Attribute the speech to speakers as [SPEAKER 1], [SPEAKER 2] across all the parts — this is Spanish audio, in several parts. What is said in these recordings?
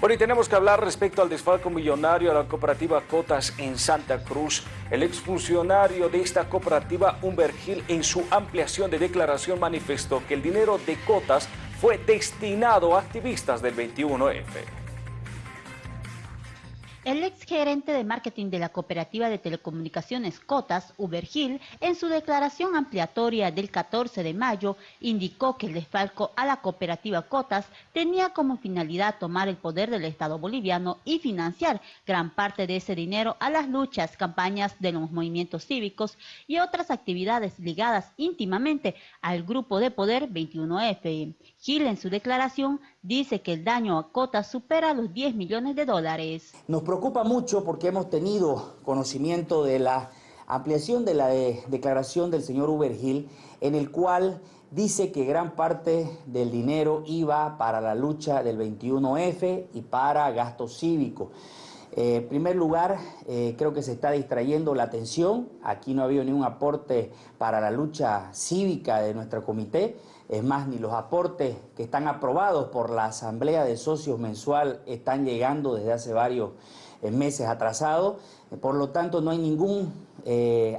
[SPEAKER 1] Bueno, y tenemos que hablar respecto al desfalco millonario a la cooperativa Cotas en Santa Cruz. El exfuncionario de esta cooperativa, Humber Gil, en su ampliación de declaración manifestó que el dinero de Cotas fue destinado a activistas del 21F.
[SPEAKER 2] El ex gerente de marketing de la cooperativa de telecomunicaciones Cotas, Ubergil, en su declaración ampliatoria del 14 de mayo, indicó que el desfalco a la cooperativa Cotas tenía como finalidad tomar el poder del Estado boliviano y financiar gran parte de ese dinero a las luchas, campañas de los movimientos cívicos y otras actividades ligadas íntimamente al grupo de poder 21F. Gil en su declaración dice que el daño a Cotas supera los 10 millones de dólares.
[SPEAKER 3] Preocupa mucho porque hemos tenido conocimiento de la ampliación de la declaración del señor Uber Gil, en el cual dice que gran parte del dinero iba para la lucha del 21F y para gasto cívico. Eh, en primer lugar, eh, creo que se está distrayendo la atención. Aquí no ha habido ningún aporte para la lucha cívica de nuestro comité. Es más, ni los aportes que están aprobados por la Asamblea de Socios mensual están llegando desde hace varios eh, meses atrasados. Por lo tanto, no hay ningún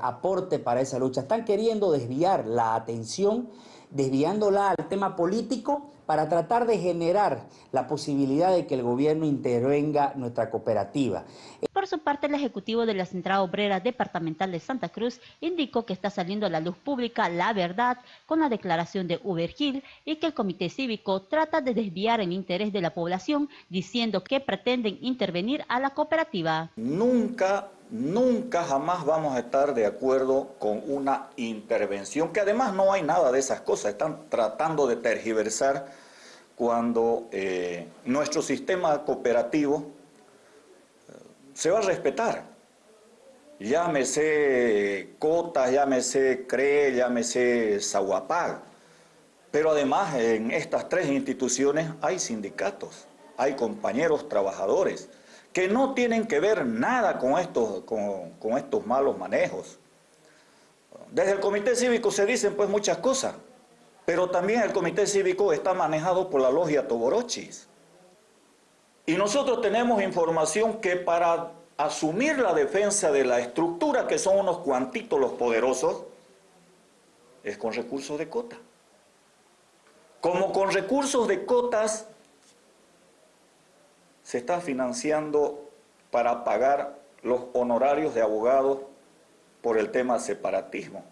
[SPEAKER 3] aporte para esa lucha. Están queriendo desviar la atención, desviándola al tema político para tratar de generar la posibilidad de que el gobierno intervenga nuestra cooperativa.
[SPEAKER 2] Por su parte, el Ejecutivo de la Central Obrera Departamental de Santa Cruz indicó que está saliendo a la luz pública la verdad con la declaración de Ubergil y que el Comité Cívico trata de desviar el interés de la población diciendo que pretenden intervenir a la cooperativa.
[SPEAKER 4] Nunca Nunca jamás vamos a estar de acuerdo con una intervención, que además no hay nada de esas cosas, están tratando de tergiversar cuando eh, nuestro sistema cooperativo eh, se va a respetar. Llámese Cotas, llámese CRE, llámese Zahuapag. Pero además en estas tres instituciones hay sindicatos, hay compañeros trabajadores, que no tienen que ver nada con estos, con, estos malos manejos. Desde el Comité Cívico se dicen pues muchas cosas, pero también el Comité Cívico está manejado por la logia Toborochis. Y nosotros tenemos información que para asumir la defensa de la estructura, que son unos cuantitos los poderosos, es con recursos de cota. Como con recursos de cotas se está financiando para pagar los honorarios de abogados por el tema separatismo.